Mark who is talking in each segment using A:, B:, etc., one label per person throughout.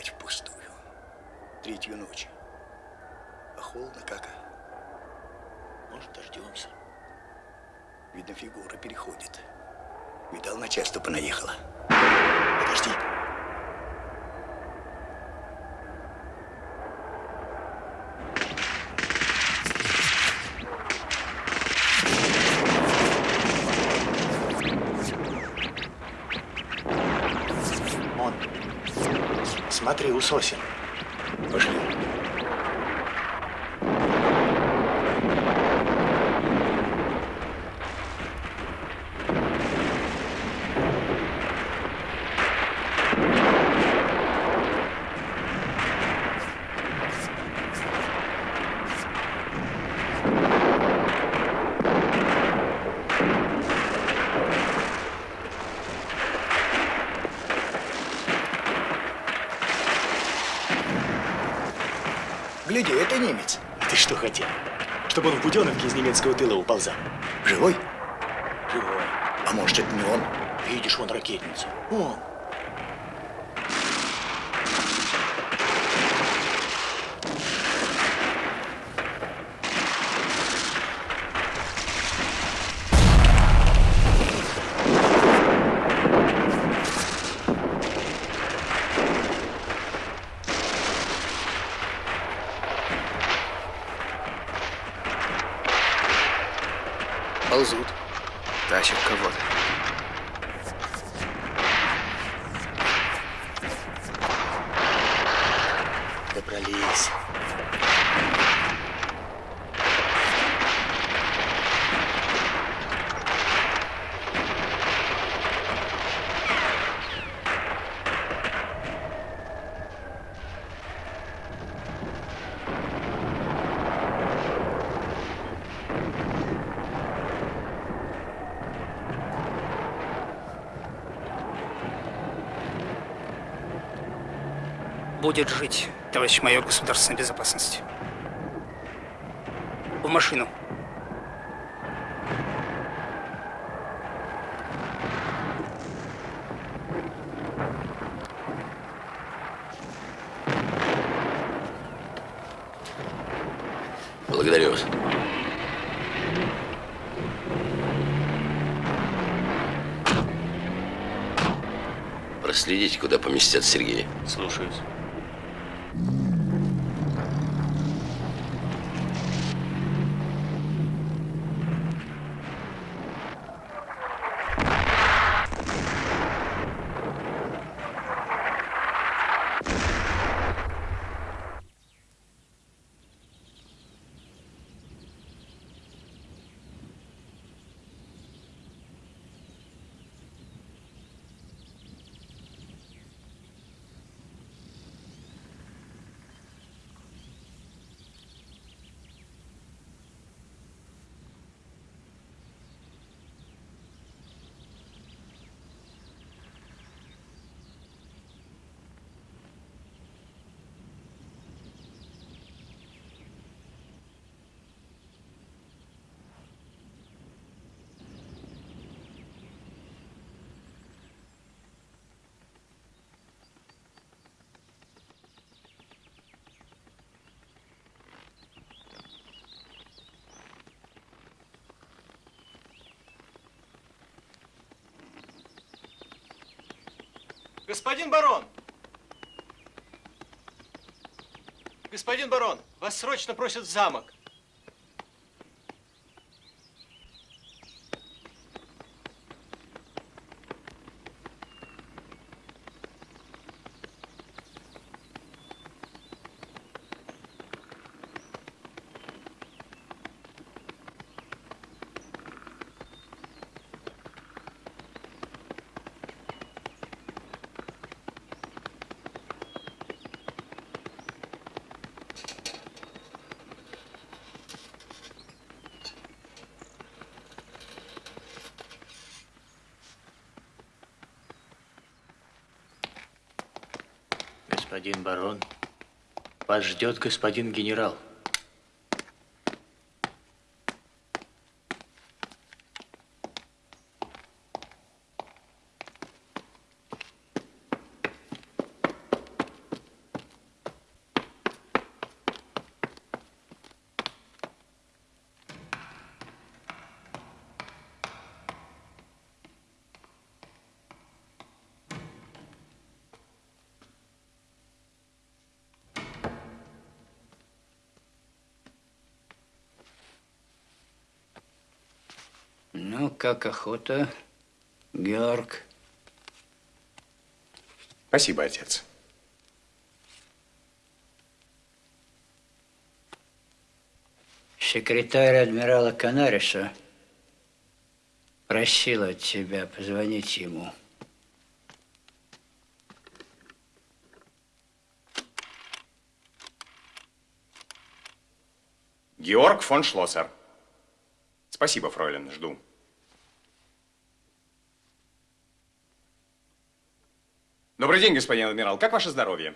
A: Опять впустую. Третью ночь. А холодно как?
B: Может, дождемся.
A: Видно, фигура переходит. Видал, начальство понаехало.
B: Подожди. Он. Смотри, у сосен.
A: Пошли. Гляди, это немец.
B: А ты что хотел? Он буденовке из немецкого тыла уползал.
A: Живой?
B: Живой.
A: А может, это не он?
B: Видишь, вон ракетница. Он.
C: Ползут. Тащат кого-то.
D: Будет жить, товарищ майор государственной безопасности. В машину.
C: Благодарю вас. Проследите, куда поместят Сергея.
B: Слушаюсь.
E: Господин барон! Господин барон, вас срочно просят в замок.
B: Господин барон, вас ждет господин генерал.
F: Как охота, Георг?
G: Спасибо, отец.
F: Секретарь адмирала Канариса просила тебя позвонить ему.
G: Георг фон Шлоссер. Спасибо, фройлен, жду. Добрый день, господин адмирал. Как ваше здоровье?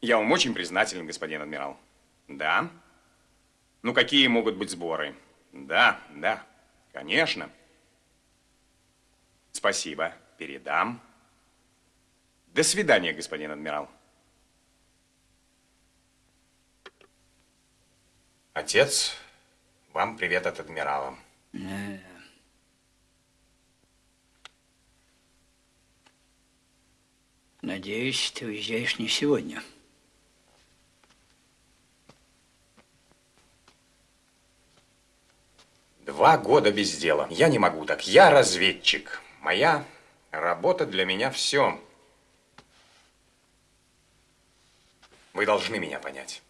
G: Я вам очень признателен, господин адмирал. Да? Ну, какие могут быть сборы? Да, да, конечно. Спасибо, передам. До свидания, господин адмирал. Отец, вам привет от адмирала.
F: Надеюсь, ты уезжаешь не сегодня.
G: Два года без дела. Я не могу так. Я разведчик. Моя работа для меня все. Вы должны меня понять.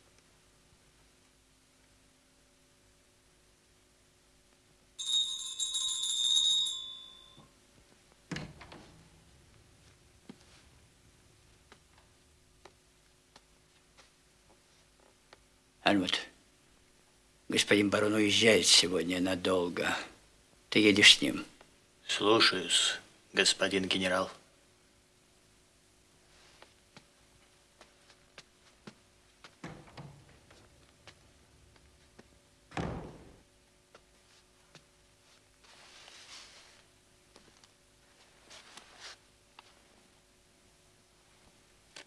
F: Альмут, господин барон уезжает сегодня надолго. Ты едешь с ним.
B: Слушаюсь, господин генерал.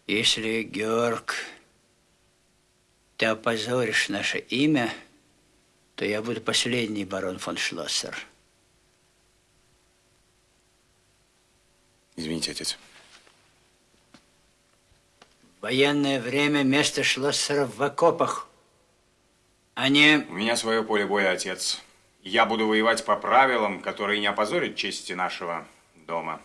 F: Если, Георг, ты опозоришь наше имя, то я буду последний барон фон Шлоссер.
G: Извините, отец.
F: В военное время место Шлоссеров в окопах, а не...
G: У меня свое поле боя, отец. Я буду воевать по правилам, которые не опозорят чести нашего дома.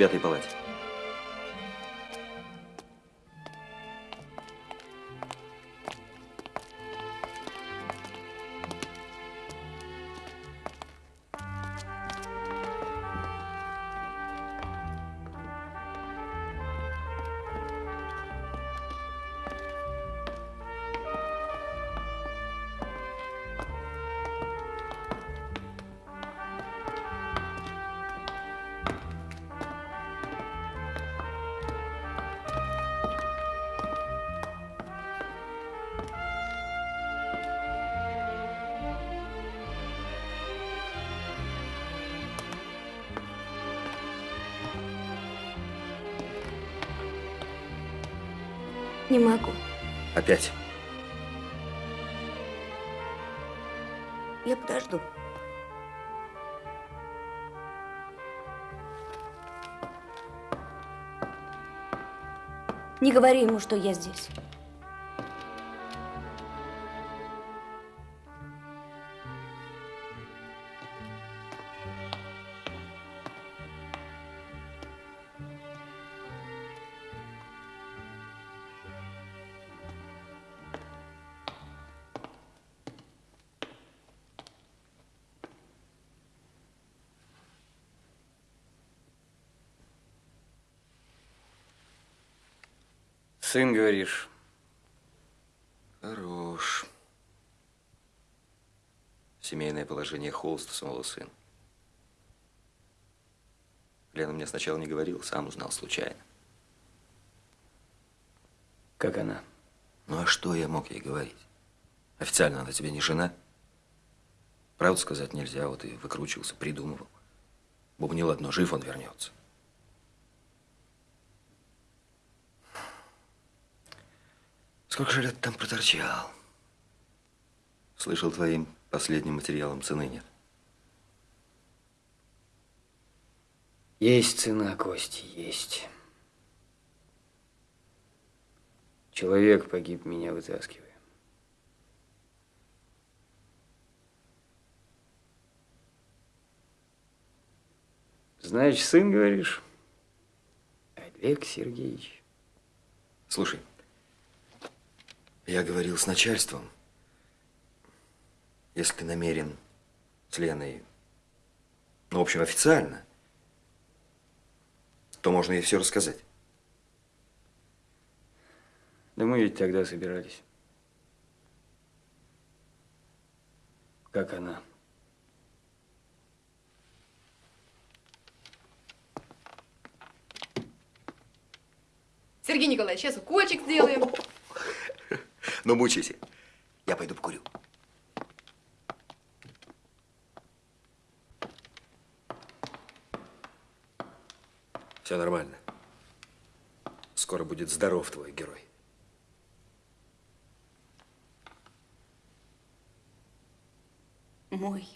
H: Девятой палате.
I: Не могу.
H: Опять.
I: Я подожду. Не говори ему, что я здесь.
J: Сын, говоришь?
K: Хорош. Семейное положение холста самого сына. Лена мне сначала не говорила, сам узнал случайно.
J: Как она?
K: Ну а что я мог ей говорить? Официально она тебе не жена. Правду сказать нельзя, вот и выкручивался, придумывал. Бубнил одно, жив он вернется. Сколько же лет там проторчал? Слышал, твоим последним материалом цены нет.
J: Есть цена, Кости, есть. Человек погиб, меня вытаскивая. Значит, сын, говоришь? Олег Сергеевич.
K: Слушай, я говорил с начальством. Если ты намерен с Леной, ну, в общем, официально, то можно ей все рассказать.
J: Да мы ведь тогда собирались. Как она?
L: Сергей Николаевич, сейчас укольчик сделаем.
K: Ну, мучайся. Я пойду покурю. Все нормально. Скоро будет здоров твой герой.
M: Мой.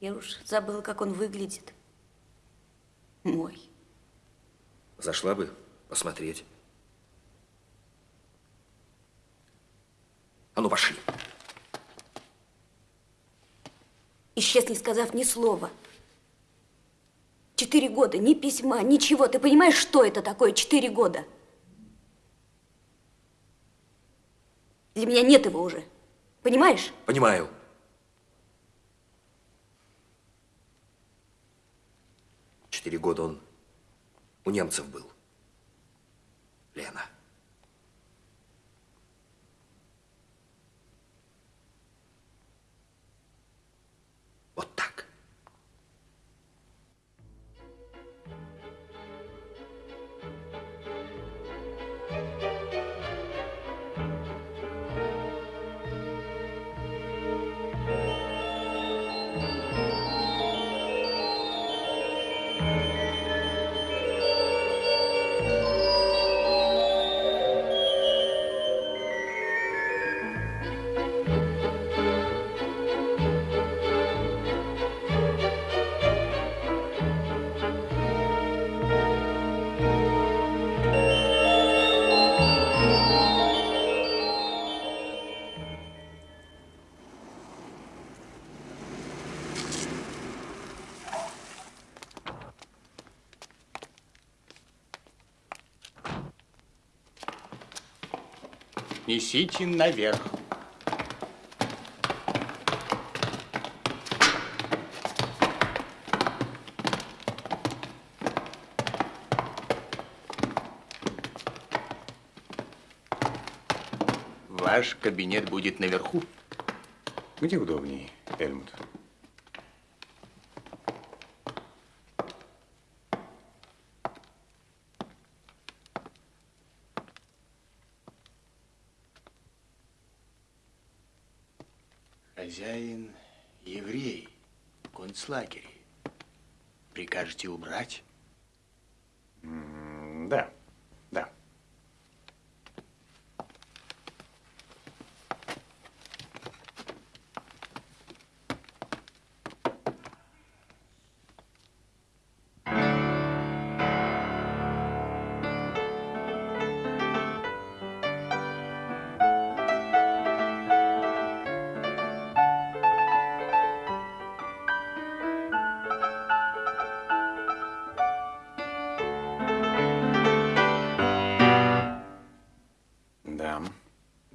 M: Я уж забыла, как он выглядит. Мой.
K: Зашла бы посмотреть. А ну, пошли.
M: Исчез, не сказав ни слова. Четыре года, ни письма, ничего. Ты понимаешь, что это такое четыре года? Для меня нет его уже. Понимаешь?
K: Понимаю. Четыре года он у немцев был. Лена.
B: Несите наверх. Ваш кабинет будет наверху.
G: Где удобнее, Эльмут?
B: Концлагере. Прикажете убрать?
G: Да.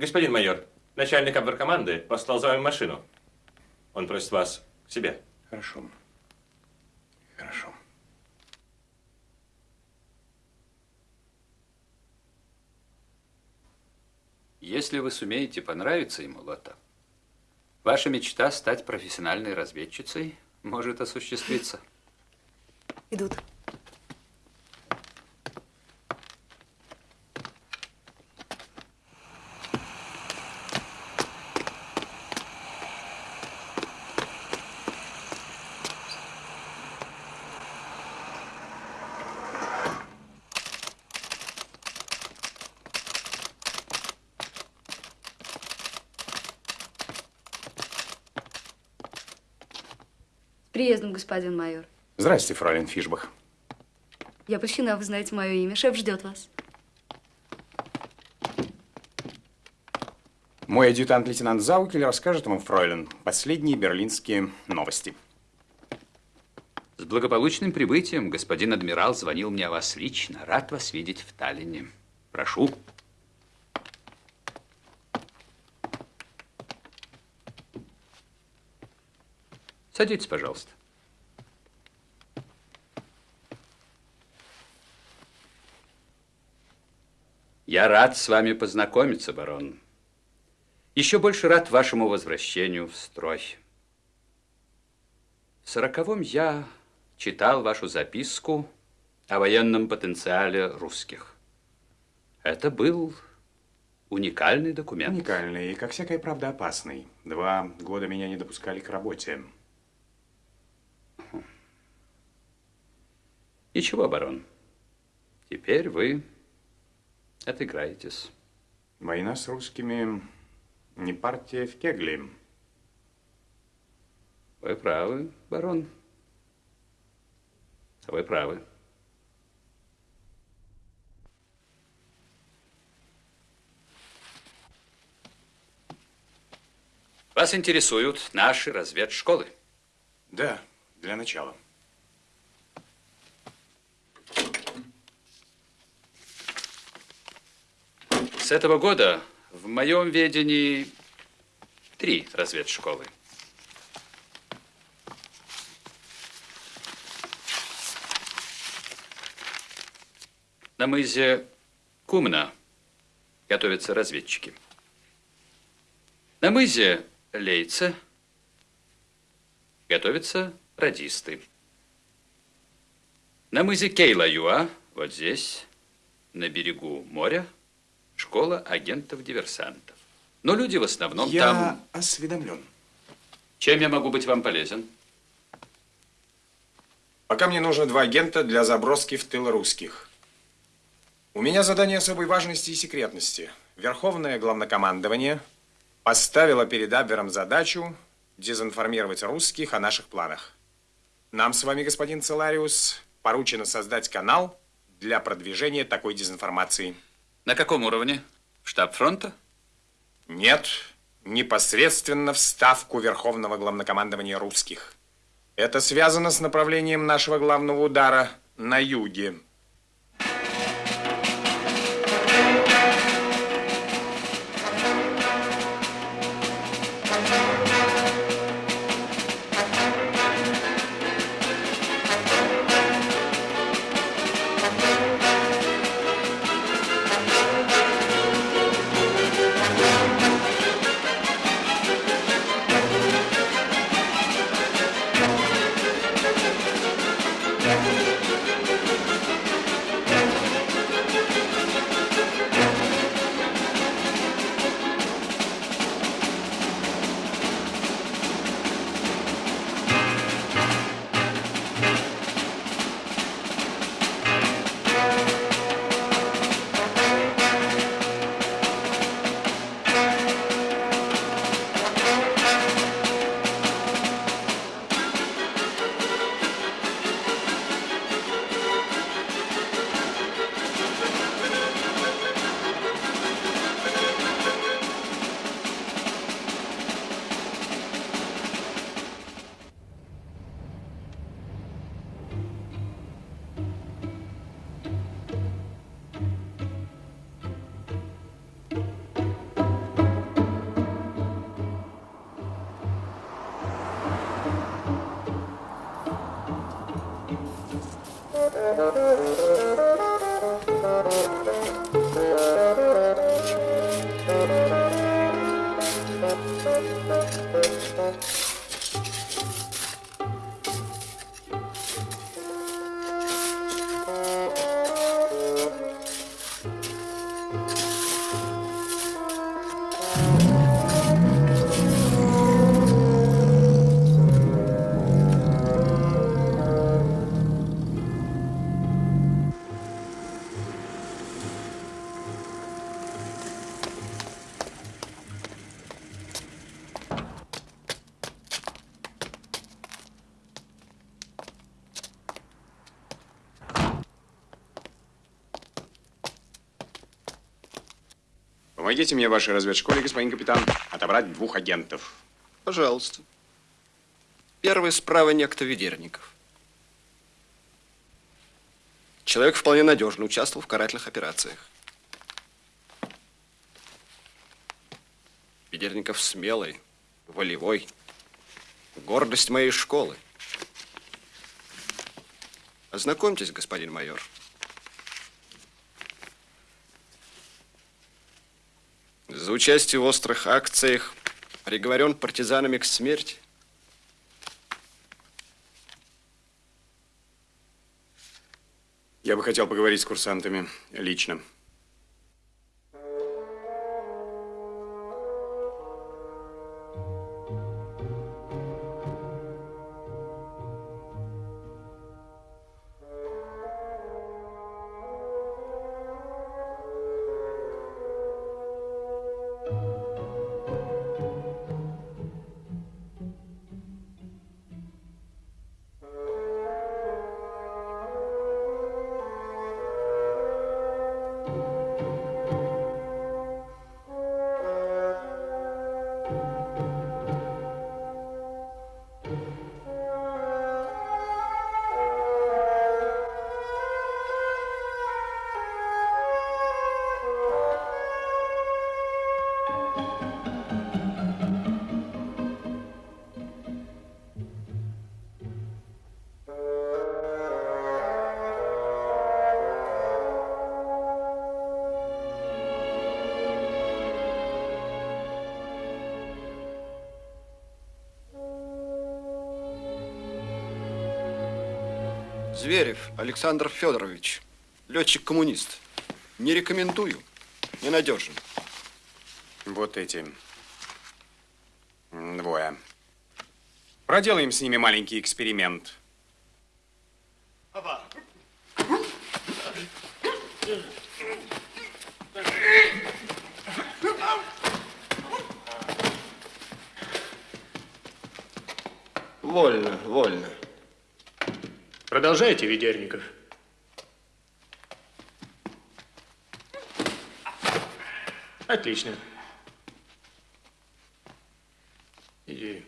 N: Господин майор, начальник обверкоманды послал за вами машину. Он просит вас к себе.
G: Хорошо. Хорошо.
O: Если вы сумеете понравиться ему, Лота, ваша мечта стать профессиональной разведчицей может осуществиться.
I: Идут.
P: Господин майор.
G: Здрасте, фройлен Фишбах.
P: Я польщена, вы знаете мое имя. Шеф ждет вас.
G: Мой адъютант лейтенант Заукель расскажет вам, фройлен, последние берлинские новости.
O: С благополучным прибытием господин адмирал звонил мне о вас лично. Рад вас видеть в Таллине. Прошу. Садитесь, пожалуйста. Я рад с вами познакомиться, барон. Еще больше рад вашему возвращению в строй. В сороковом я читал вашу записку о военном потенциале русских. Это был уникальный документ.
G: Уникальный и, как всякая правда, опасный. Два года меня не допускали к работе.
O: Ничего, барон. Теперь вы отыграетесь.
G: Война с русскими не партия в кегли.
O: Вы правы, барон. Вы правы. Вас интересуют наши разведшколы?
G: Да, для начала.
O: С этого года в моем ведении три разведшколы. На мызе Кумна готовятся разведчики. На мызе Лейца готовятся радисты. На мызе Кейлаюа, вот здесь, на берегу моря, школа агентов-диверсантов. Но люди в основном
G: Я
O: там...
G: осведомлен.
O: Чем я могу быть вам полезен?
G: Пока мне нужно два агента для заброски в тыл русских. У меня задание особой важности и секретности. Верховное главнокомандование поставило перед Абвером задачу дезинформировать русских о наших планах. Нам с вами, господин Целариус, поручено создать канал для продвижения такой дезинформации.
O: На каком уровне? Штаб фронта?
G: Нет, непосредственно в ставку Верховного главнокомандования русских. Это связано с направлением нашего главного удара на юге. Помогите мне в вашей разведшколе, господин капитан, отобрать двух агентов.
Q: Пожалуйста. Первый справа некто Ведерников. Человек вполне надежно участвовал в карательных операциях. Ведерников смелый, волевой, гордость моей школы. Ознакомьтесь, господин майор. За участие в острых акциях приговорен партизанами к смерти.
G: Я бы хотел поговорить с курсантами лично.
Q: Александр Федорович, летчик-коммунист. Не рекомендую, ненадежен.
G: Вот эти двое. Проделаем с ними маленький эксперимент.
Q: Вольно, вольно.
B: Продолжайте, Ведерников. Отлично. Иди.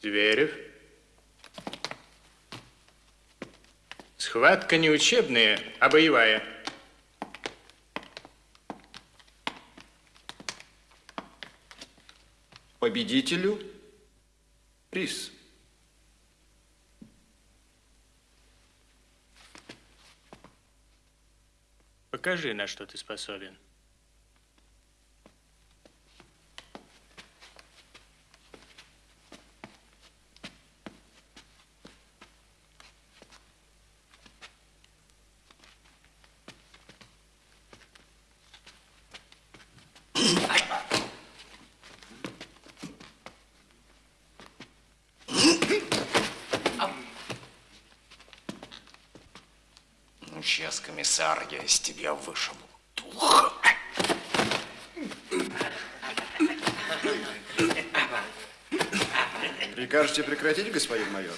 B: Зверев. Схватка не учебная, а боевая.
Q: Победителю приз.
B: Покажи, на что ты способен.
R: Ну, сейчас, комиссар, я из тебя вышибу. Дух.
Q: Прикажете прекратить, господин майор?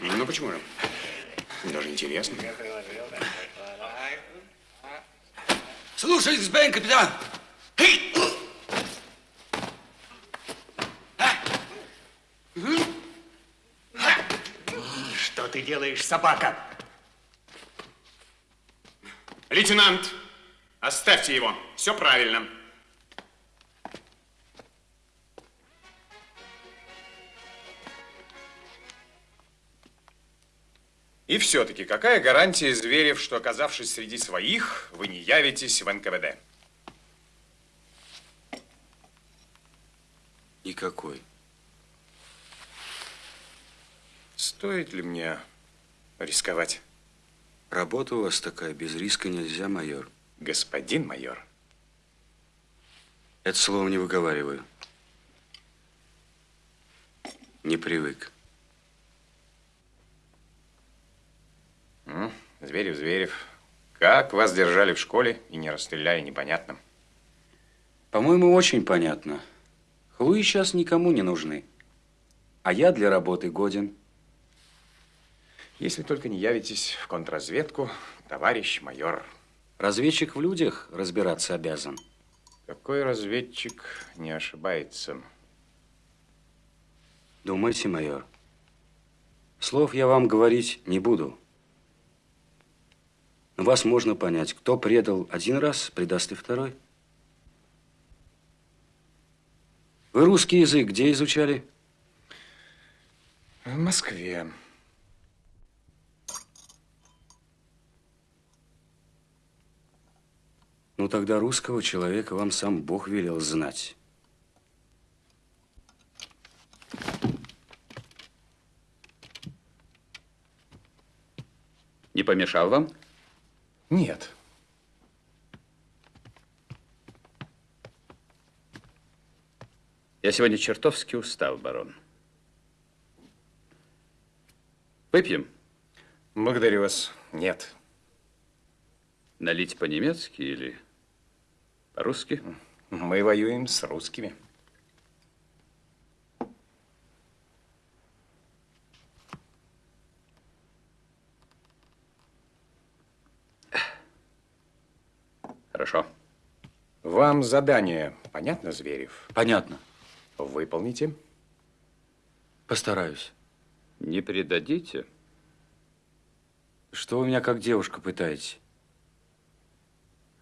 G: Ну, почему же? Даже интересно.
S: Слушай, господин капитан.
R: Что ты делаешь, собака?
G: Лейтенант, оставьте его. Все правильно. И все-таки, какая гарантия, Зверев, что, оказавшись среди своих, вы не явитесь в НКВД?
K: Никакой.
G: Стоит ли мне рисковать?
K: Работа у вас такая, без риска нельзя, майор.
G: Господин майор.
K: Это слово не выговариваю. Не привык.
G: Зверев, Зверев. Как вас держали в школе и не расстреляли, непонятно.
T: По-моему, очень понятно. Хлуи сейчас никому не нужны. А я для работы годен.
G: Если только не явитесь в контрразведку, товарищ майор.
T: Разведчик в людях разбираться обязан.
G: Какой разведчик не ошибается?
T: Думайте, майор. Слов я вам говорить не буду. Но вас можно понять, кто предал один раз, предаст и второй. Вы русский язык где изучали?
G: В Москве.
T: Ну, тогда русского человека вам сам Бог велел знать.
O: Не помешал вам?
G: Нет.
O: Я сегодня чертовски устал, барон. Выпьем?
G: Благодарю вас. Нет.
O: Налить по-немецки или по-русски?
G: Мы воюем с русскими.
O: Хорошо.
G: Вам задание понятно, Зверев?
T: Понятно.
G: Выполните.
T: Постараюсь.
O: Не предадите?
T: Что вы меня как девушка пытаете?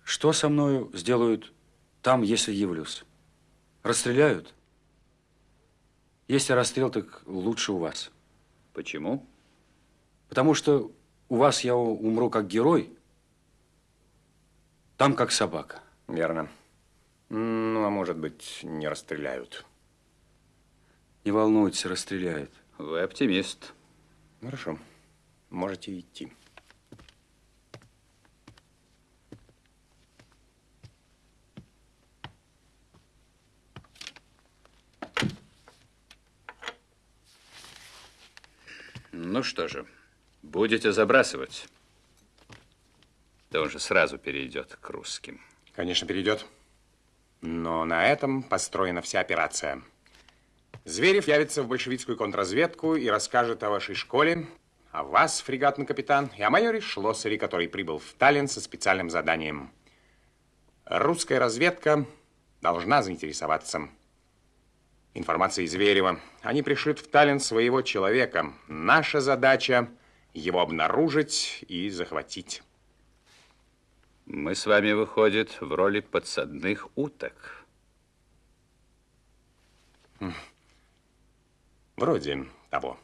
T: Что со мною сделают там, если явлюсь? Расстреляют? Если расстрел, так лучше у вас.
O: Почему?
T: Потому что у вас я умру как герой, там как собака.
G: Верно. Ну, а может быть, не расстреляют.
T: Не волнуйтесь, расстреляют.
O: Вы оптимист.
G: Хорошо. Можете идти.
O: Ну что же, будете забрасывать. Да он же сразу перейдет к русским.
G: Конечно, перейдет. Но на этом построена вся операция. Зверев явится в большевистскую контрразведку и расскажет о вашей школе, о вас, фрегатный капитан, и о майоре Шлоссере, который прибыл в Таллин со специальным заданием. Русская разведка должна заинтересоваться информацией Зверева. Они пришлют в Таллин своего человека. Наша задача его обнаружить и захватить.
O: Мы с вами, выходит, в роли подсадных уток.
G: Вроде того.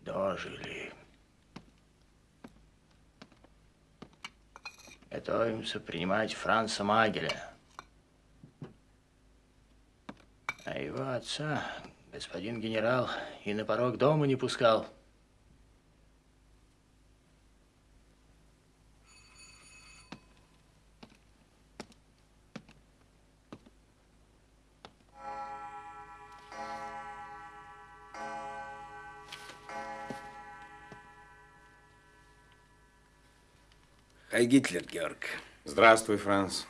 B: Дожили. Готовимся принимать Франца Магеля. А его отца господин генерал и на порог дома не пускал.
S: Хай Гитлер, Георг.
G: Здравствуй, Франц.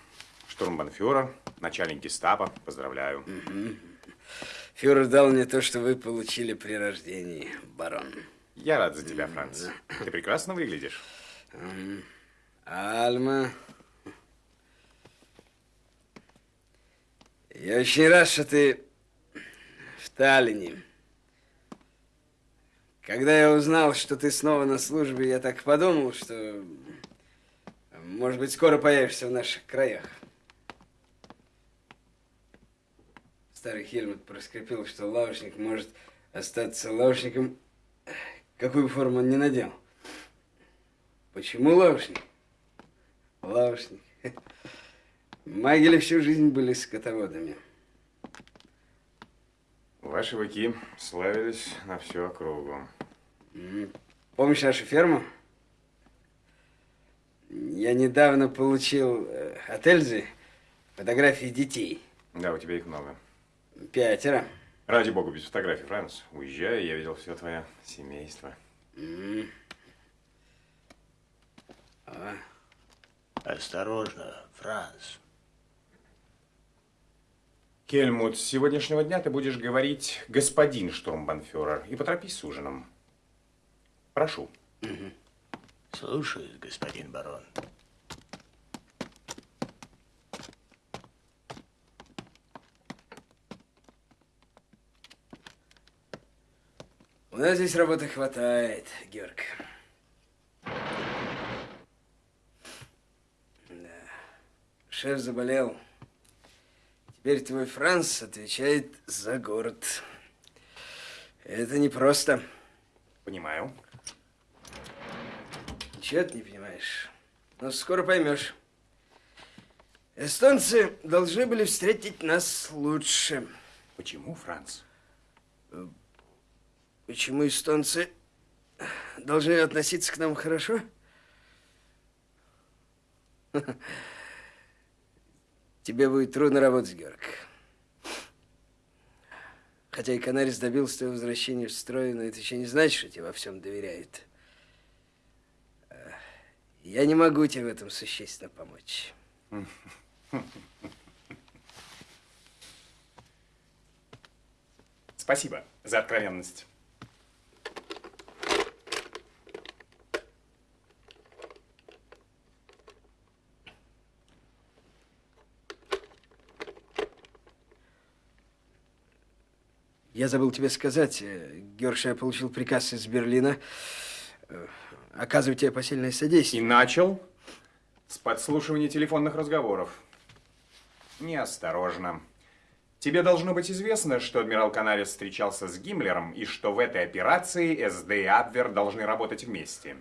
G: Штурмбанфюрер, начальник гестапо. Поздравляю.
S: Угу. Фюрер дал мне то, что вы получили при рождении, барон.
G: Я рад за тебя, Франц. Ты прекрасно выглядишь.
S: Альма. Я очень рад, что ты в Таллине. Когда я узнал, что ты снова на службе, я так подумал, что, может быть, скоро появишься в наших краях. Старый Хельмут проскрипел, что лавочник может остаться лавочником, какую форму он не надел. Почему лавочник? Лавочник. Магели всю жизнь были скотоводами.
G: Ваши быки славились на всю округу.
S: Помнишь нашу ферму? Я недавно получил э, от Эльзы фотографии детей.
G: Да, у тебя их много.
S: Пятеро.
G: Ради бога, без фотографий, Франц. Уезжай, я видел все твое семейство.
S: А.
B: Осторожно, Франц.
G: Кельмут, с сегодняшнего дня ты будешь говорить господин штурмбанфюрер и поторопись с ужином. Прошу.
B: Слушаюсь, господин барон.
S: У нас здесь работы хватает, Георг. Да. Шеф заболел. Теперь твой Франц отвечает за город. Это непросто.
G: Понимаю.
S: Ничего ты не понимаешь. Но скоро поймешь. Эстонцы должны были встретить нас лучше.
G: Почему, Франц?
S: Почему эстонцы должны относиться к нам хорошо? Тебе будет трудно работать, Георг. Хотя и Канарис добился твоего возвращения в строй, но это еще не значит, что тебе во всем доверяет. Я не могу тебе в этом существенно помочь.
G: Спасибо за откровенность.
S: Я забыл тебе сказать, э, Георг, я получил приказ из Берлина э, оказывать тебе посильное содействие.
G: И начал с подслушивания телефонных разговоров. Неосторожно. Тебе должно быть известно, что адмирал Канарис встречался с Гиммлером и что в этой операции СД и Абвер должны работать вместе.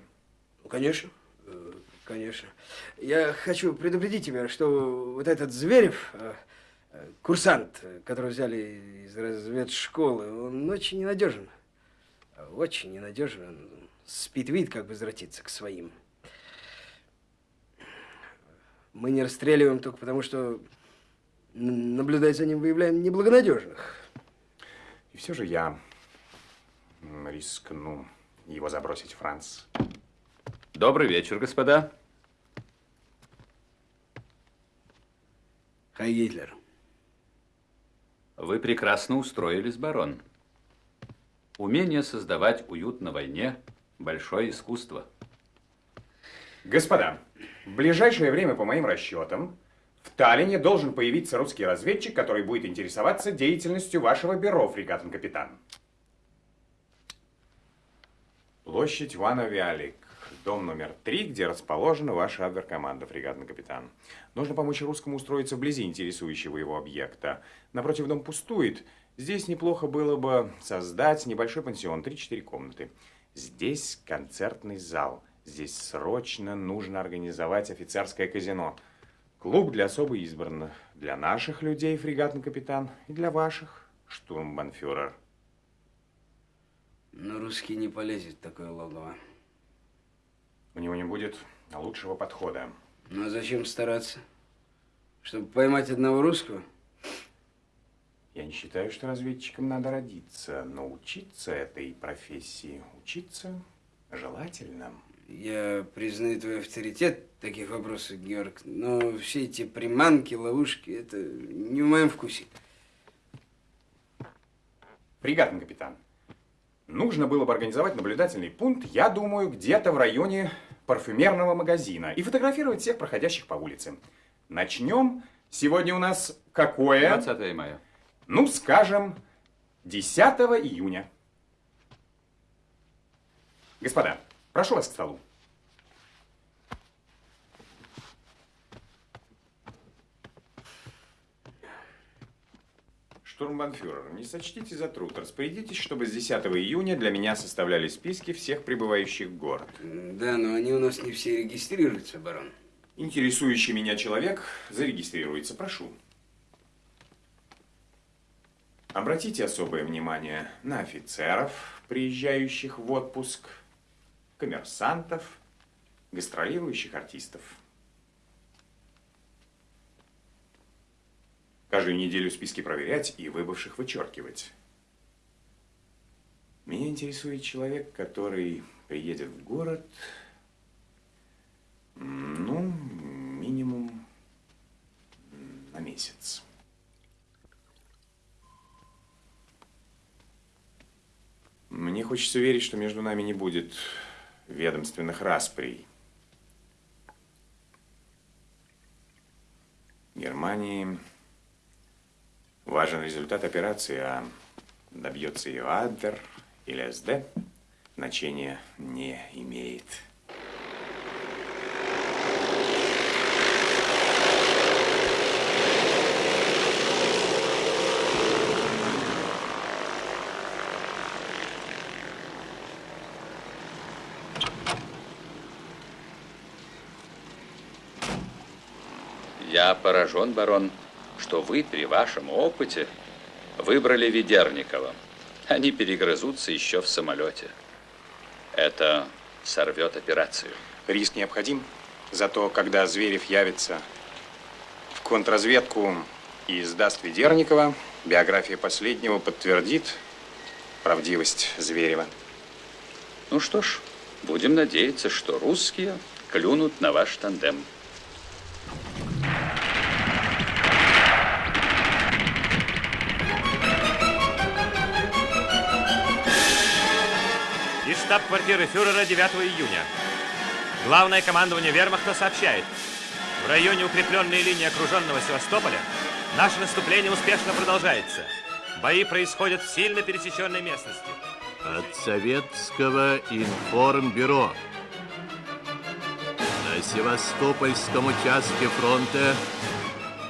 S: Ну, конечно. Э, Конечно. Я хочу предупредить тебя, что вот этот Зверев, э, э, курсант, которого взяли из разведшколы, он очень ненадежен. Очень ненадежен. Он спит вид, как бы возвратиться к своим. Мы не расстреливаем только потому, что, наблюдая за ним, выявляем неблагонадежных.
G: И все же я рискну его забросить, Франц.
O: Добрый вечер, господа.
S: Хай Гитлер.
O: Вы прекрасно устроились, барон. Умение создавать уют на войне – большое искусство.
G: Господа, в ближайшее время, по моим расчетам, в Таллине должен появиться русский разведчик, который будет интересоваться деятельностью вашего бюро, фрегатный капитан. Площадь Вана Виалик, дом номер три, где расположена ваша абверкоманда, фрегатный капитан. Нужно помочь русскому устроиться вблизи интересующего его объекта. Напротив дом пустует. Здесь неплохо было бы создать небольшой пансион, 3-4 комнаты. Здесь концертный зал. Здесь срочно нужно организовать офицерское казино. Клуб для особо избранных. Для наших людей, фрегатный капитан, и для ваших, штурмбанфюрер.
S: Но русский не полезет в такое логово.
G: У него не будет лучшего подхода.
S: Ну а зачем стараться? Чтобы поймать одного русского?
G: Не считаю, что разведчикам надо родиться, но учиться этой профессии, учиться желательно.
S: Я признаю твой авторитет в таких вопросах, Георг, но все эти приманки, ловушки, это не в моем вкусе.
G: Фрегатный капитан, нужно было бы организовать наблюдательный пункт, я думаю, где-то в районе парфюмерного магазина и фотографировать всех проходящих по улице. Начнем. Сегодня у нас какое?
O: 20 мая.
G: Ну, скажем, 10 июня. Господа, прошу вас к столу. Штурмбанфюрер, не сочтите за труд. Распорядитесь, чтобы с 10 июня для меня составляли списки всех прибывающих в город.
S: Да, но они у нас не все регистрируются, барон.
G: Интересующий меня человек зарегистрируется. Прошу. Обратите особое внимание на офицеров, приезжающих в отпуск, коммерсантов, гастролирующих артистов. Каждую неделю списки проверять и выбывших вычеркивать. Меня интересует человек, который приедет в город, ну, минимум на месяц. Хочется верить, что между нами не будет ведомственных расприй. Германии важен результат операции, а добьется ее Адер или СД, значения не имеет.
O: Я поражен, барон, что вы при вашем опыте выбрали Ведерникова. Они перегрызутся еще в самолете. Это сорвет операцию.
G: Риск необходим, зато когда Зверев явится в контрразведку и сдаст Ведерникова, биография последнего подтвердит правдивость Зверева.
O: Ну что ж, будем надеяться, что русские клюнут на ваш тандем.
U: Штаб-квартиры фюрера 9 июня. Главное командование вермахта сообщает. В районе укрепленной линии окруженного Севастополя наше наступление успешно продолжается. Бои происходят в сильно пересеченной местности.
V: От Советского информбюро. На Севастопольском участке фронта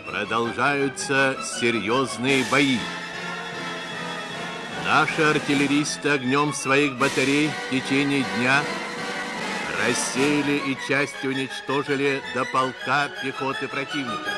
V: продолжаются серьезные бои. Наши артиллеристы огнем своих батарей в течение дня рассеяли и частью уничтожили до полка пехоты противника.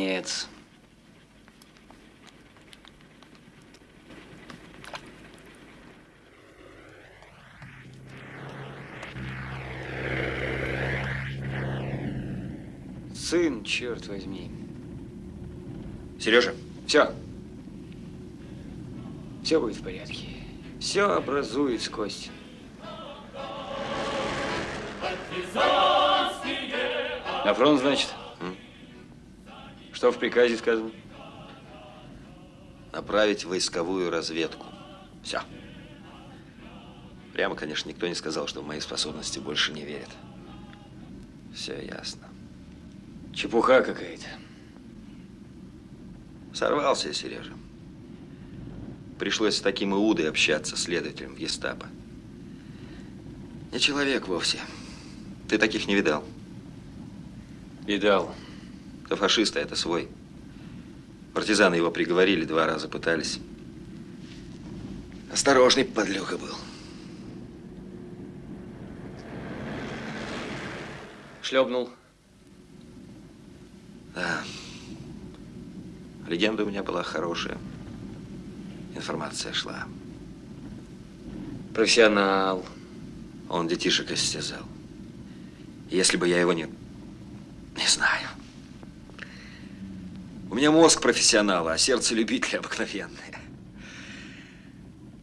F: Сорванец. Сын, черт возьми.
K: Сережа,
F: Все. Все будет в порядке. Все образует Костя. На фронт, значит? Что в приказе сказано?
K: направить войсковую разведку. Все. Прямо, конечно, никто не сказал, что в мои способности больше не верят. Все ясно.
F: Чепуха какая-то.
K: Сорвался я, Сережа. Пришлось с таким Иудой общаться, следователем в гестапо. Не человек вовсе. Ты таких не видал?
F: Видал.
K: То фашист, а это свой. Партизаны его приговорили, два раза пытались. Осторожный подлюга был.
F: Шлепнул.
K: Да. Легенда у меня была хорошая. Информация шла.
F: Профессионал.
K: Он детишек истязал. Если бы я его не... Не знаю. У меня мозг профессионала, а сердце любителя обыкновенное.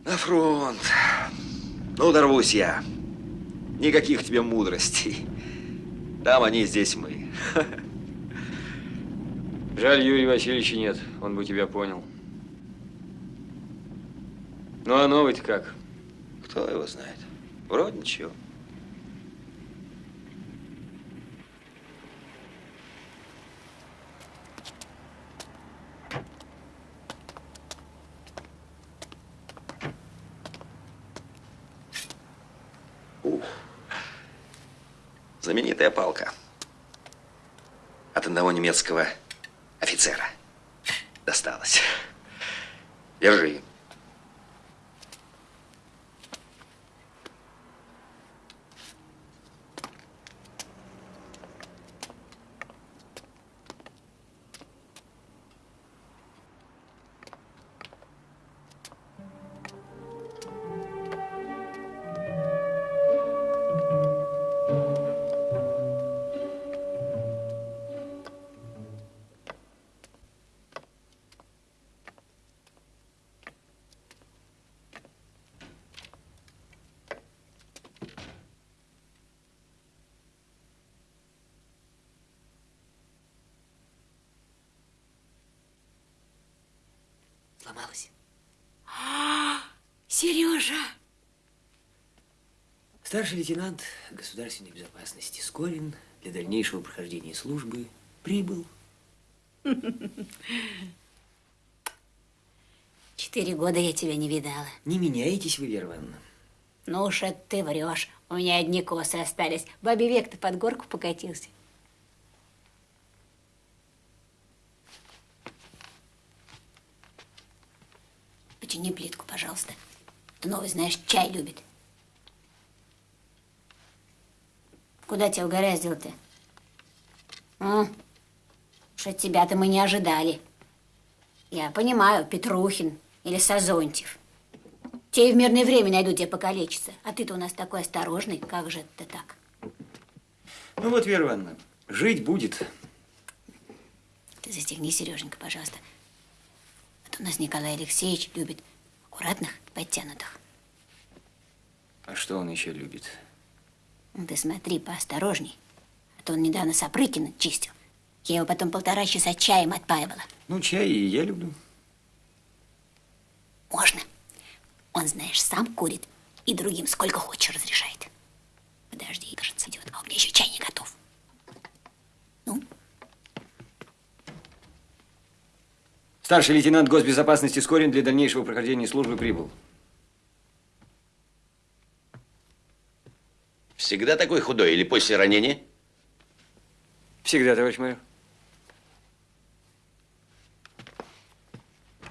K: На фронт. Ну, дорвусь я. Никаких тебе мудростей. Там они, здесь мы.
F: Жаль, Юрия Васильевича нет. Он бы тебя понял. Ну, а новый-то как?
K: Кто его знает? Вроде ничего. Ух. Знаменитая палка. От одного немецкого офицера досталась. Держи.
I: Сломалась. Сережа!
J: Старший лейтенант государственной безопасности Скорин для дальнейшего прохождения службы прибыл.
I: Четыре года я тебя не видала.
J: Не меняетесь вы, Вера Ивановна.
I: Ну уж это ты врешь. У меня одни косы остались. Бабе век-то под горку покатился. Почини плитку, пожалуйста. Ты новый, знаешь, чай любит. Куда тебя угораздил-то? А? Уж от тебя-то мы не ожидали. Я понимаю, Петрухин или Сазонтьев. Те и в мирное время найдут тебя покалечиться. А ты-то у нас такой осторожный. Как же это так?
J: Ну вот, Вера Ивановна, жить будет.
I: Ты застегни, Сереженька, пожалуйста. У нас Николай Алексеевич любит аккуратных, подтянутых.
J: А что он еще любит?
I: Ну, Ты смотри, поосторожней. А то он недавно Сапрыкина чистил. Я его потом полтора часа чаем отпаивала.
J: Ну, чай и я люблю.
I: Можно. Он, знаешь, сам курит и другим сколько хочешь разрешает. Подожди, кажется, идет. А у меня еще чай не готов.
J: Старший лейтенант госбезопасности Скорин для дальнейшего прохождения службы прибыл.
C: Всегда такой худой или после ранения?
J: Всегда, товарищ майор.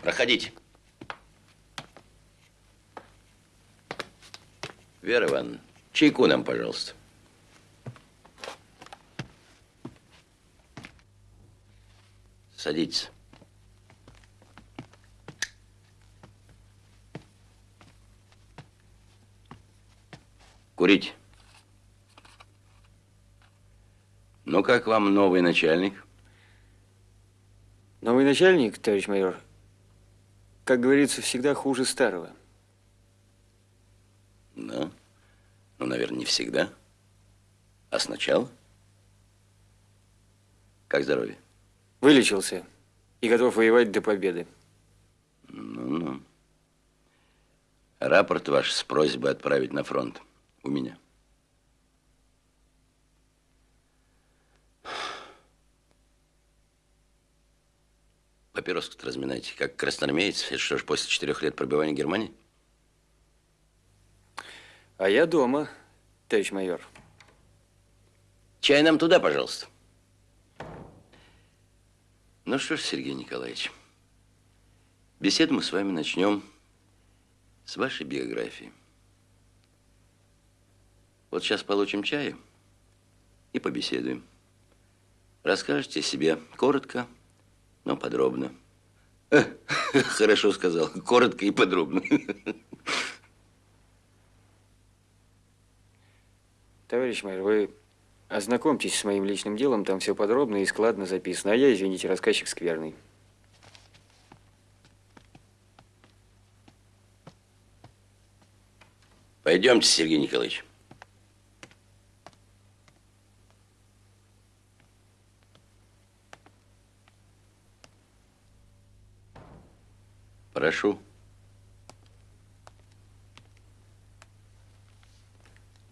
C: Проходите. Вера Ивановна, чайку нам, пожалуйста. Садитесь. Курить. Ну, как вам новый начальник?
J: Новый начальник, товарищ майор, как говорится, всегда хуже старого.
C: Да. Ну, наверное, не всегда. А сначала? Как здоровье?
J: Вылечился и готов воевать до победы.
C: Ну-ну. Рапорт ваш с просьбой отправить на фронт. У меня. Папироску-то разминайте, как красноармеец. Это что ж, после четырех лет пробивания Германии?
J: А я дома, товарищ майор.
C: Чай нам туда, пожалуйста. Ну что ж, Сергей Николаевич, беседу мы с вами начнем с вашей биографии. Вот сейчас получим чаю и побеседуем. Расскажете себе коротко, но подробно. Хорошо сказал. Коротко и подробно.
J: Товарищ майор, вы ознакомьтесь с моим личным делом, там все подробно и складно записано. А я, извините, рассказчик скверный.
C: Пойдемте, Сергей Николаевич. Прошу.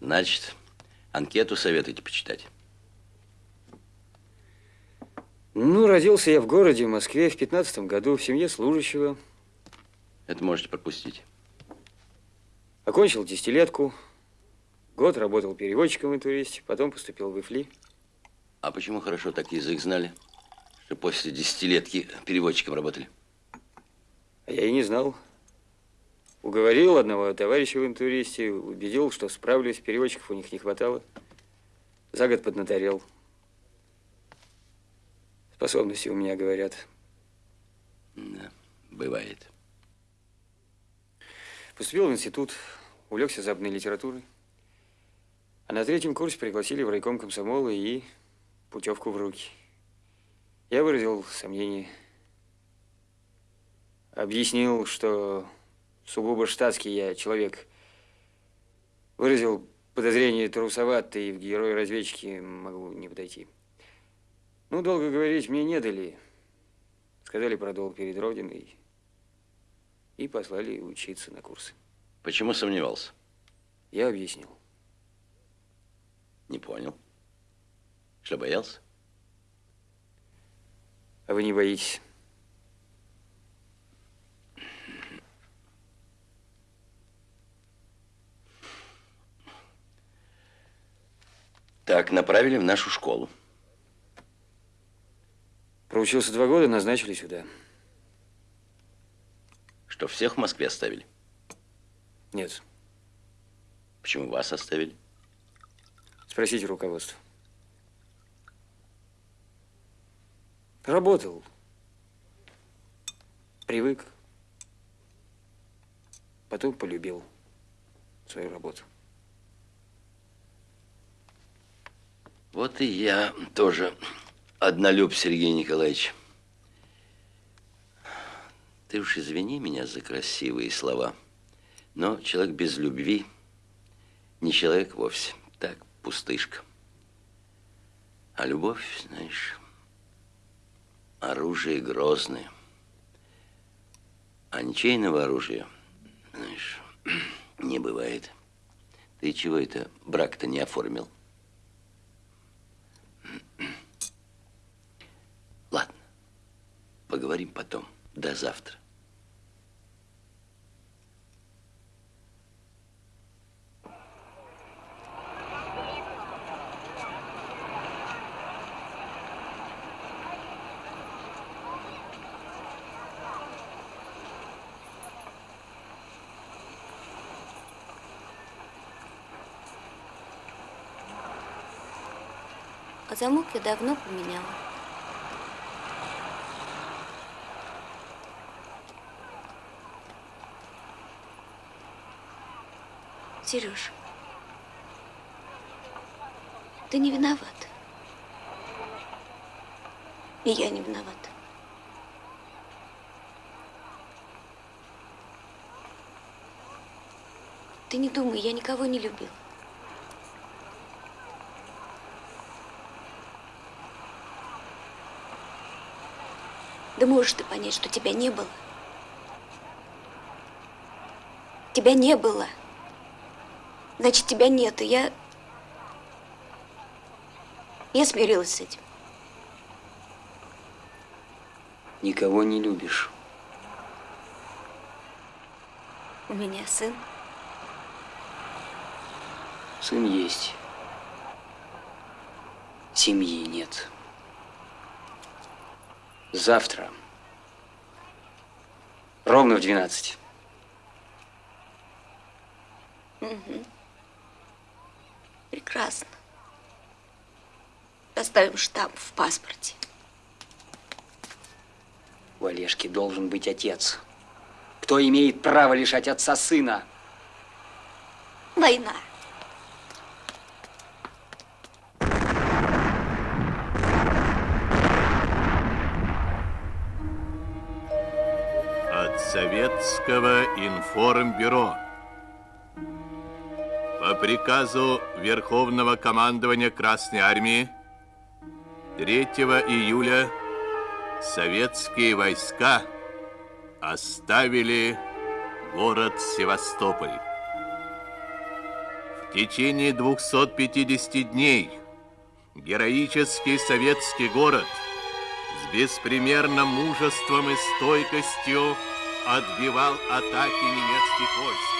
C: Значит, анкету советуете почитать?
J: Ну, родился я в городе, в Москве, в 15 году, в семье служащего.
C: Это можете пропустить.
J: Окончил десятилетку. Год работал переводчиком в интуристе, потом поступил в ИФЛИ.
C: А почему хорошо так язык знали, что после десятилетки переводчиком работали?
J: А я и не знал. Уговорил одного товарища в интуристе, убедил, что справлюсь, переводчиков у них не хватало. За год поднаторел. Способности у меня, говорят.
C: Да, бывает.
J: Поступил в институт, увлекся западной литературой. А на третьем курсе пригласили в райком комсомола и путевку в руки. Я выразил сомнение. Объяснил, что сугубо штатский я человек. Выразил подозрение трусоватый, и в герои-разведчики могу не подойти. Ну, долго говорить мне не дали. Сказали про долг перед Родиной. и послали учиться на курсы.
C: Почему сомневался?
J: Я объяснил.
C: Не понял. Что, боялся?
J: А вы не боитесь?
C: Так, направили в нашу школу.
J: Проучился два года, назначили сюда.
C: Что, всех в Москве оставили?
J: Нет.
C: Почему вас оставили?
J: Спросите руководство. Работал. Привык. Потом полюбил свою работу.
C: Вот и я тоже однолюб, Сергей Николаевич. Ты уж извини меня за красивые слова, но человек без любви не человек вовсе, так, пустышка. А любовь, знаешь, оружие грозное. А ничейного оружия, знаешь, не бывает. Ты чего это брак-то не оформил? Поговорим потом. До завтра.
M: А замок я давно поменяла. Сереж, ты не виноват. И я не виновата. Ты не думай, я никого не любила. Да можешь ты понять, что тебя не было. Тебя не было. Значит, тебя нет, и я... Я смирилась с этим.
J: Никого не любишь.
M: У меня сын.
J: Сын есть. Семьи нет. Завтра. Ровно в 12.
M: Угу. Прекрасно. Поставим штамп в паспорте.
J: У Олежки должен быть отец. Кто имеет право лишать отца сына?
M: Война.
V: От Советского информбюро. По приказу Верховного командования Красной Армии 3 июля советские войска оставили город Севастополь. В течение 250 дней героический советский город с беспримерным мужеством и стойкостью отбивал атаки немецких войск.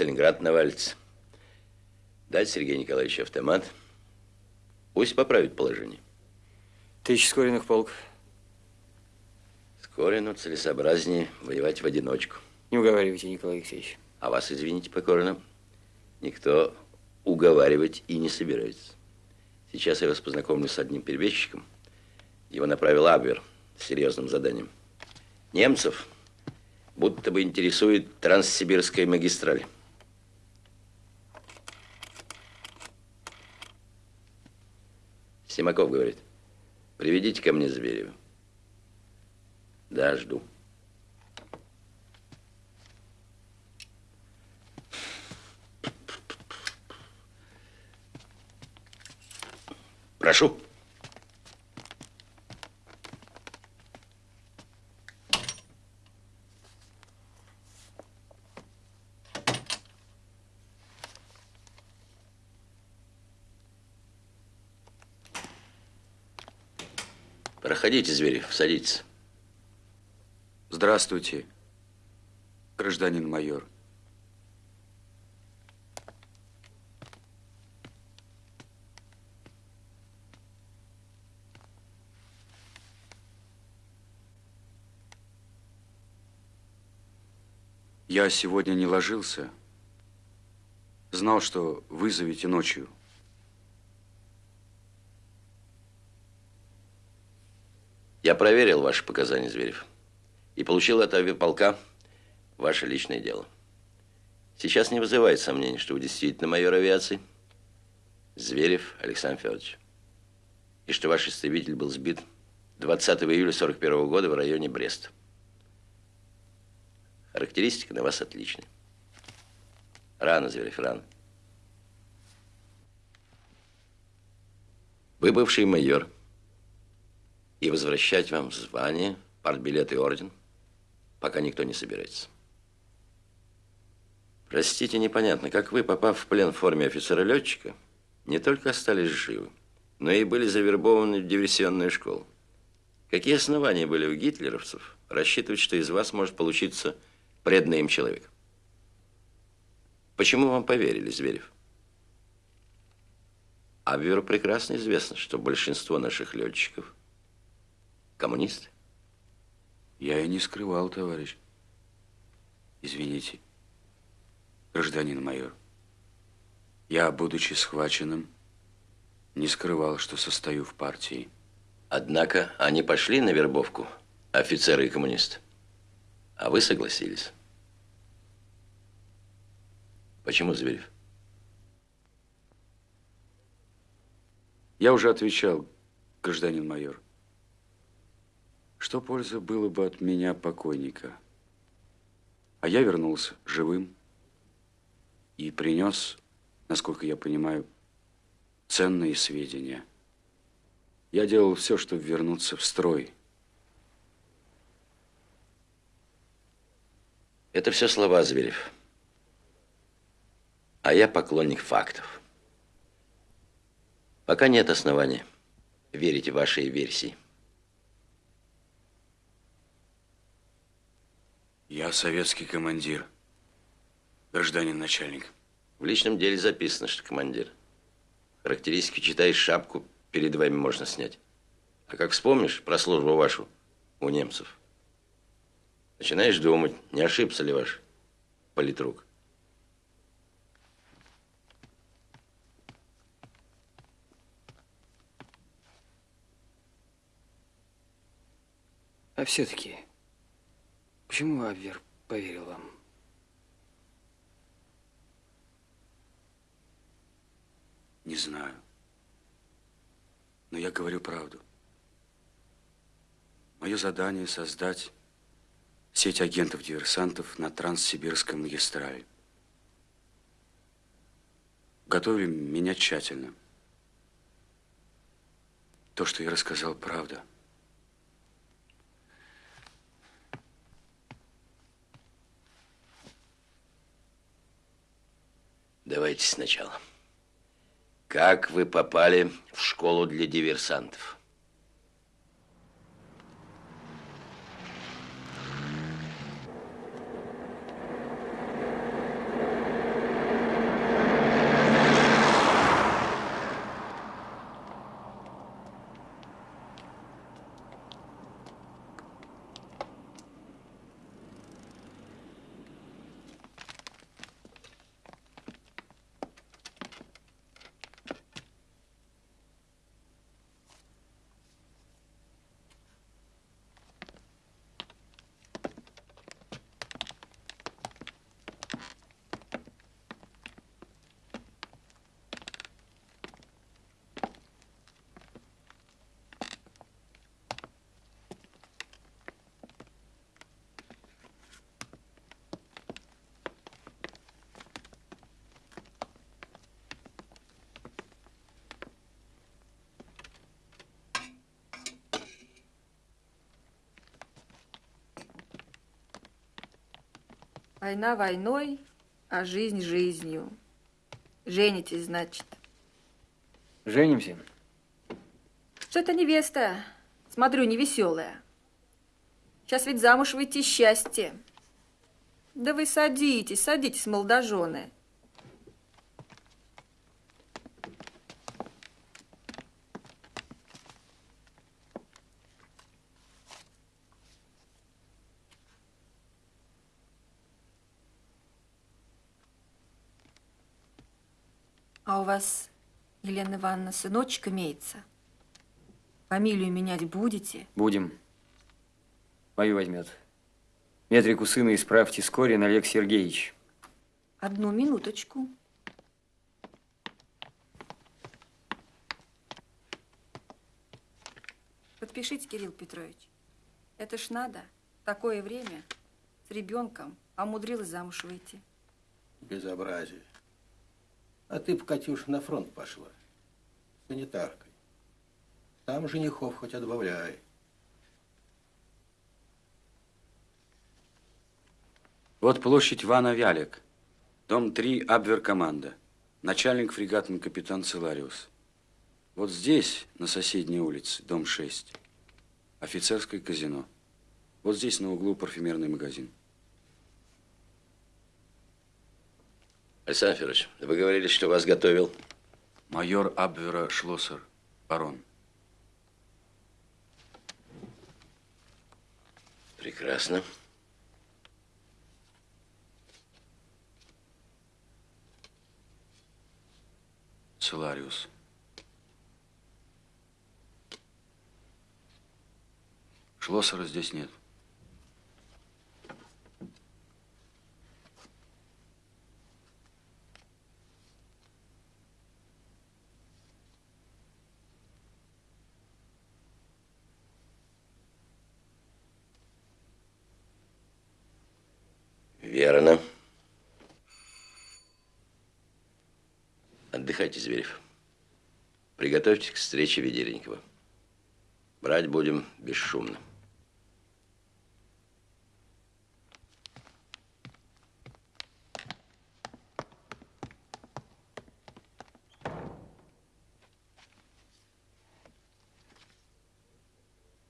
C: Сталинград навалится. Дать Сергею Николаевичу автомат. Пусть поправит положение.
J: Тысяч скоренных полк.
C: Скорину целесообразнее воевать в одиночку.
J: Не уговаривайте, Николай Алексеевич.
C: А вас, извините покорно, никто уговаривать и не собирается. Сейчас я вас познакомлю с одним перебежчиком, Его направил Абвер с серьезным заданием. Немцев будто бы интересует Транссибирская магистраль. Симаков говорит, приведите ко мне Зверева. Да, жду. Прошу. Проходите, Зверев, садитесь.
T: Здравствуйте, гражданин майор. Я сегодня не ложился. Знал, что вызовете ночью.
C: Я проверил ваши показания, Зверев, и получил от авиаполка ваше личное дело. Сейчас не вызывает сомнений, что вы действительно майор авиации, Зверев Александр Федорович, и что ваш истребитель был сбит 20 июля 41 года в районе Бреста. Характеристика на вас отличная. Рано, Зверев, рано. Вы бывший майор – и возвращать вам звание, партбилет и орден, пока никто не собирается. Простите, непонятно, как вы, попав в плен в форме офицера-летчика, не только остались живы, но и были завербованы в диверсионную школу. Какие основания были у гитлеровцев рассчитывать, что из вас может получиться преданный им человек? Почему вам поверили, Зверев? Абверу прекрасно известно, что большинство наших летчиков – Коммунисты?
T: Я и не скрывал, товарищ. Извините, гражданин майор. Я, будучи схваченным, не скрывал, что состою в партии.
C: Однако они пошли на вербовку, офицеры и коммунисты. А вы согласились. Почему, Зверев?
T: Я уже отвечал, гражданин майор. Что польза было бы от меня покойника? А я вернулся живым и принес, насколько я понимаю, ценные сведения. Я делал все, чтобы вернуться в строй.
C: Это все слова, Зверев. А я поклонник фактов. Пока нет основания верить в вашей версии.
T: Я советский командир, гражданин начальник.
C: В личном деле записано, что командир. Характеристики читаешь, шапку перед вами можно снять. А как вспомнишь про службу вашу у немцев, начинаешь думать, не ошибся ли ваш политрук.
F: А все-таки Почему Абвер поверил вам?
T: Не знаю. Но я говорю правду. Мое задание создать сеть агентов-диверсантов на Транссибирском магистрале. Готовили меня тщательно. То, что я рассказал, правда.
C: Давайте сначала. Как вы попали в школу для диверсантов?
W: Война войной, а жизнь жизнью. Женитесь, значит.
J: Женимся.
W: Что-то невеста, смотрю, невеселая. Сейчас ведь замуж выйти счастье. Да вы садитесь, садитесь, молодожены. Вас, Елена Ивановна, сыночек имеется? Фамилию менять будете?
J: Будем. Мою возьмет. Метрику сына исправьте Скорин Олег Сергеевич.
W: Одну минуточку. Подпишите, Кирилл Петрович. Это ж надо. Такое время с ребенком, а умудрилась замуж выйти.
R: Безобразие. А ты б, Катюш, на фронт пошла. Санитаркой. Там женихов хоть отбавляй.
T: Вот площадь Вана Вялик. Дом 3, Абвер-команда. Начальник фрегатный капитан Целариус. Вот здесь, на соседней улице, дом 6. Офицерское казино. Вот здесь на углу парфюмерный магазин.
C: Александр Федорович, вы говорили, что вас готовил?
T: Майор Абвера Шлоссер, барон.
C: Прекрасно.
T: Целариус. Шлоссера здесь нет.
C: Верно. Отдыхайте, Зверев. Приготовьтесь к встрече Ведеренького. Брать будем бесшумно.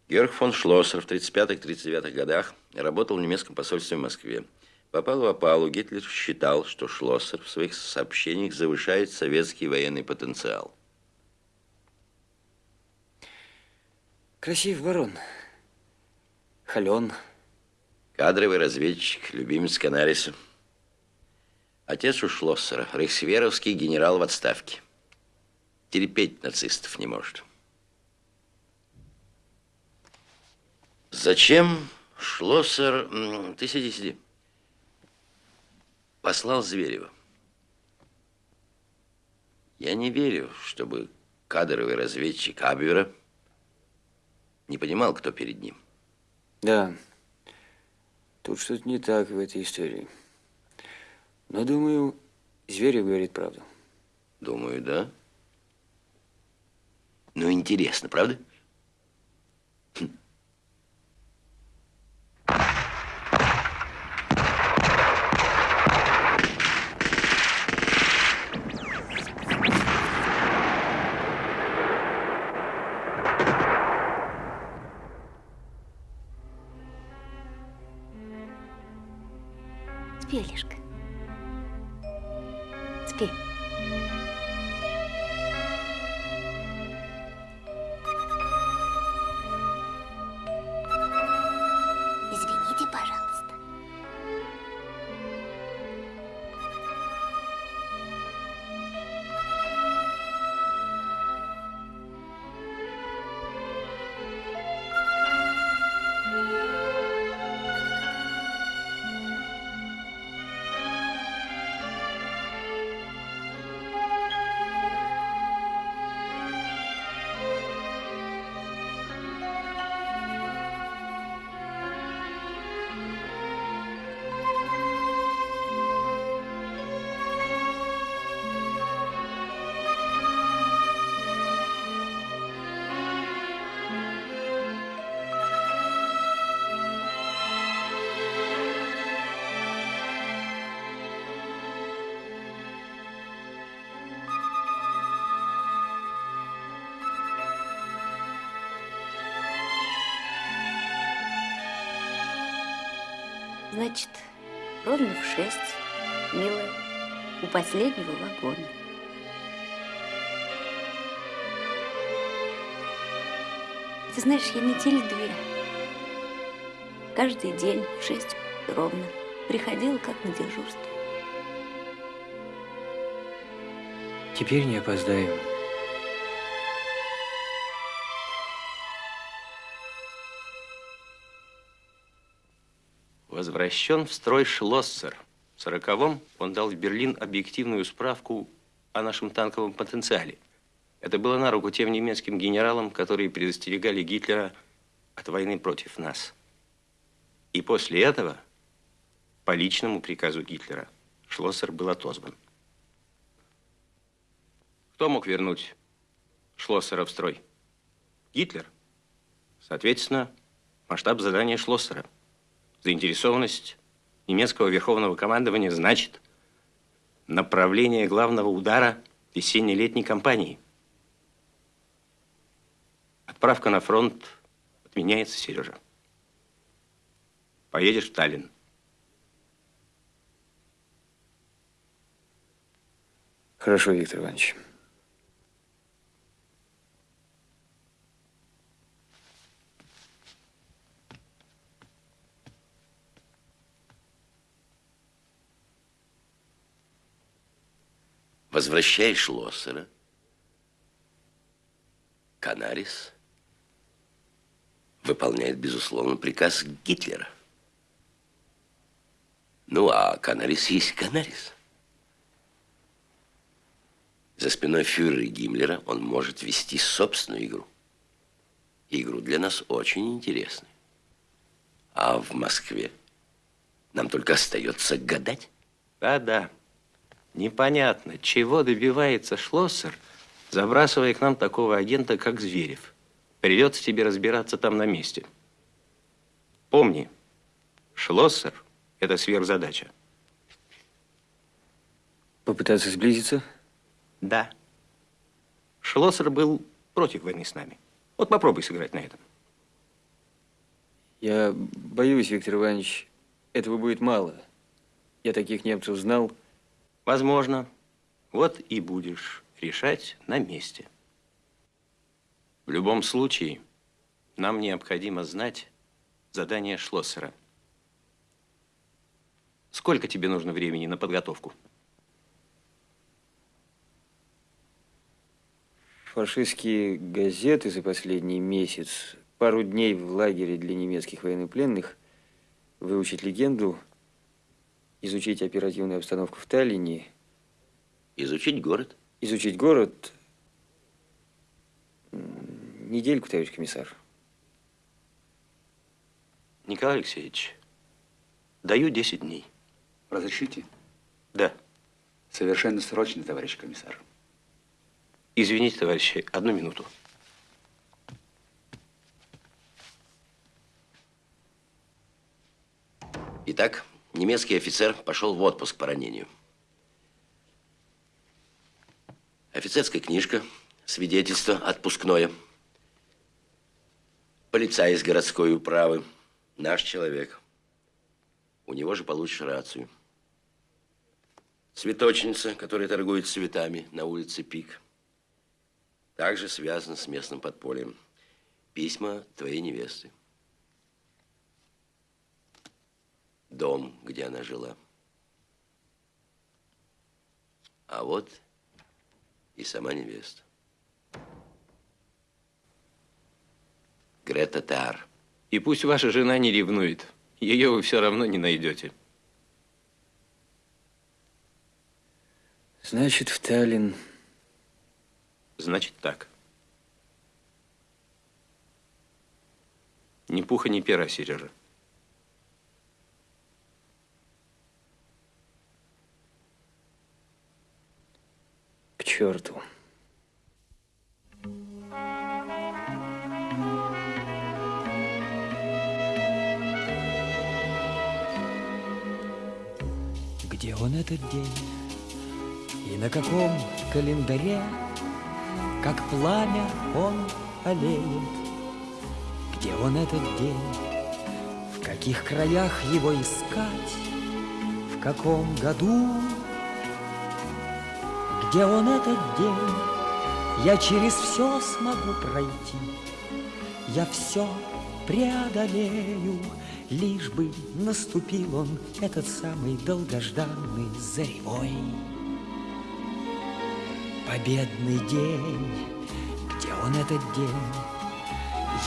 C: Георг фон Шлоссер в 35-39 годах работал в немецком посольстве в Москве. Попал в опалу, Гитлер считал, что Шлоссер в своих сообщениях завышает советский военный потенциал.
J: Красив барон. Холен.
C: Кадровый разведчик, любимец Канариса. Отец у Шлоссера, рейхсверовский генерал в отставке. Терпеть нацистов не может. Зачем Шлоссер... Ты сиди, сиди. Послал Зверева. Я не верю, чтобы кадровый разведчик Абвера не понимал, кто перед ним.
J: Да. Тут что-то не так в этой истории. Но, думаю, Зверев говорит правду.
C: Думаю, да. Ну, интересно, правда?
M: Значит, ровно в шесть, милая, у последнего вагона. Ты знаешь, я недели две. Каждый день в шесть ровно приходила как на дежурство.
F: Теперь не опоздаем.
X: Возвращен в строй Шлоссер. В сороковом он дал в Берлин объективную справку о нашем танковом потенциале. Это было на руку тем немецким генералам, которые предостерегали Гитлера от войны против нас. И после этого, по личному приказу Гитлера, Шлоссер был отозван. Кто мог вернуть Шлоссера в строй? Гитлер. Соответственно, масштаб задания Шлоссера. Заинтересованность немецкого верховного командования значит направление главного удара весенне-летней кампании. Отправка на фронт отменяется, Сережа. Поедешь в Таллин.
J: Хорошо, Виктор Иванович.
C: Возвращаешь Лоссера. Канарис выполняет, безусловно, приказ Гитлера. Ну, а Канарис есть Канарис. За спиной фюрера Гиммлера он может вести собственную игру. Игру для нас очень интересную. А в Москве нам только остается гадать.
X: Да-да. Непонятно, чего добивается Шлоссер, забрасывая к нам такого агента, как Зверев. Придется тебе разбираться там на месте. Помни, Шлоссер – это сверхзадача.
J: Попытаться сблизиться?
X: Да. Шлоссер был против войны с нами. Вот попробуй сыграть на этом.
J: Я боюсь, Виктор Иванович, этого будет мало. Я таких немцев знал.
X: Возможно. Вот и будешь решать на месте. В любом случае, нам необходимо знать задание Шлоссера. Сколько тебе нужно времени на подготовку?
J: Фашистские газеты за последний месяц, пару дней в лагере для немецких военнопленных, выучить легенду, изучить оперативную обстановку в Таллине.
C: Изучить город?
J: Изучить город. Недельку, товарищ комиссар.
X: Николай Алексеевич, даю 10 дней.
Y: Разрешите?
X: Да.
Y: Совершенно срочно, товарищ комиссар.
X: Извините, товарищи, одну минуту.
C: Итак, немецкий офицер пошел в отпуск по ранению. Офицерская книжка, свидетельство отпускное. Полицай из городской управы, наш человек. У него же получишь рацию. Цветочница, которая торгует цветами на улице Пик. Также связана с местным подпольем. Письма твоей невесты. Дом, где она жила. А вот и сама невеста. Грета Тар.
X: И пусть ваша жена не ревнует. Ее вы все равно не найдете.
J: Значит, в Таллин.
X: Значит так. Ни пуха, ни пера, Сережа.
J: Черту.
Z: Где он этот день? И на каком календаре, Как пламя он олеет? Где он этот день? В каких краях его искать, в каком году, где он этот день, я через все смогу пройти, я все преодолею, лишь бы наступил он этот самый долгожданный заревой. Победный день, где он этот день,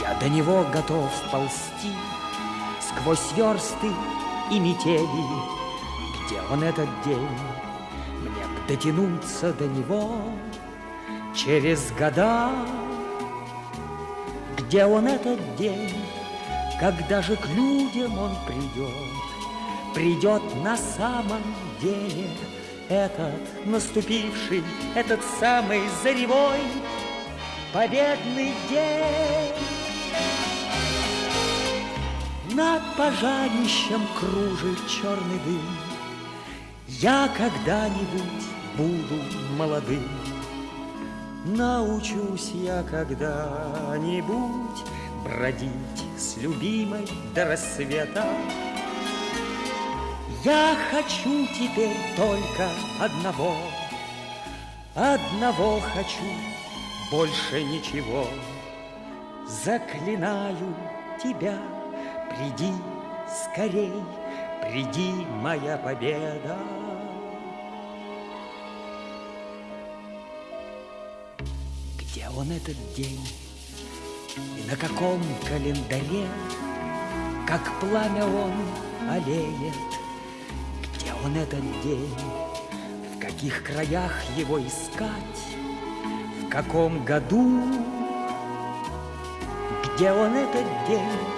Z: я до него готов ползти сквозь версты и метели, где он этот день, дотянуться до него через года, где он этот день, когда же к людям он придет, придет на самом деле этот наступивший, этот самый заревой победный день. Над пожарищем кружит черный дым. Я когда-нибудь буду молодым. Научусь я когда-нибудь бродить с любимой до рассвета. Я хочу теперь только одного, одного хочу, больше ничего. Заклинаю тебя, приди скорей, приди, моя победа. Он этот день? И на каком календаре, как пламя он олеет? Где он этот день? В каких краях его искать? В каком году? Где он этот день?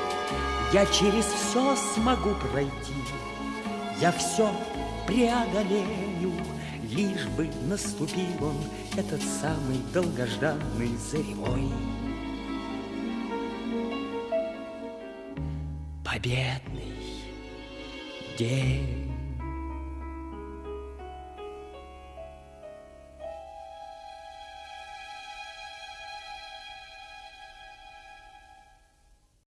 Z: Я через все смогу пройти, я все преодолею, лишь бы наступил он, этот самый долгожданный заревой. Победный день.